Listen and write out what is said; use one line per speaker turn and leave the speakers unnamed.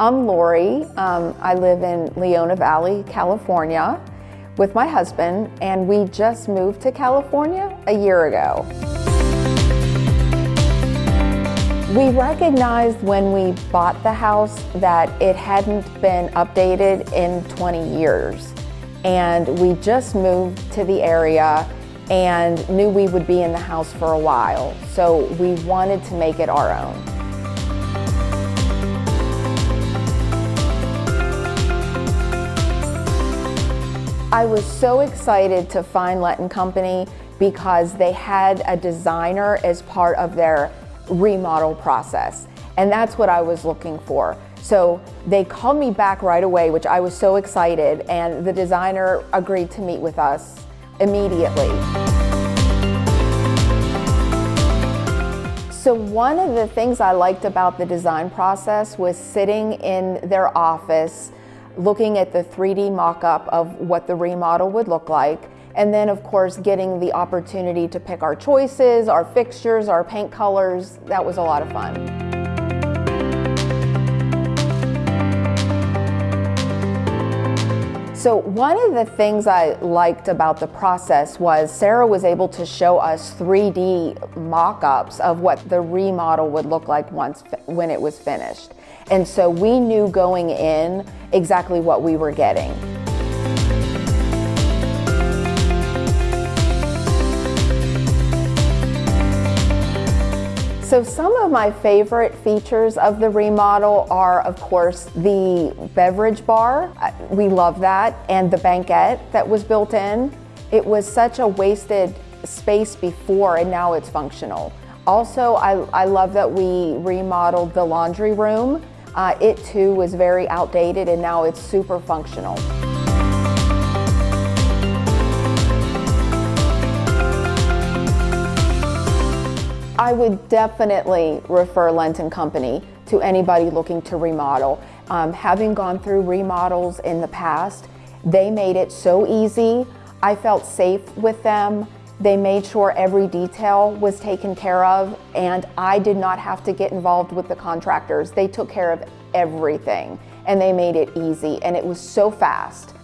I'm Lori. Um, I live in Leona Valley, California with my husband and we just moved to California a year ago. We recognized when we bought the house that it hadn't been updated in 20 years. And we just moved to the area and knew we would be in the house for a while. So we wanted to make it our own. I was so excited to find Lent & Company because they had a designer as part of their remodel process. And that's what I was looking for. So they called me back right away, which I was so excited, and the designer agreed to meet with us immediately. So one of the things I liked about the design process was sitting in their office, looking at the 3D mock-up of what the remodel would look like, and then of course getting the opportunity to pick our choices, our fixtures, our paint colors. That was a lot of fun. So one of the things I liked about the process was Sarah was able to show us 3D mock-ups of what the remodel would look like once when it was finished. And so we knew going in exactly what we were getting. So some of my favorite features of the remodel are, of course, the beverage bar. We love that. And the banquette that was built in. It was such a wasted space before and now it's functional. Also, I, I love that we remodeled the laundry room. Uh, it too was very outdated and now it's super functional. I would definitely refer Lent & Company to anybody looking to remodel. Um, having gone through remodels in the past, they made it so easy. I felt safe with them. They made sure every detail was taken care of and I did not have to get involved with the contractors. They took care of everything and they made it easy and it was so fast.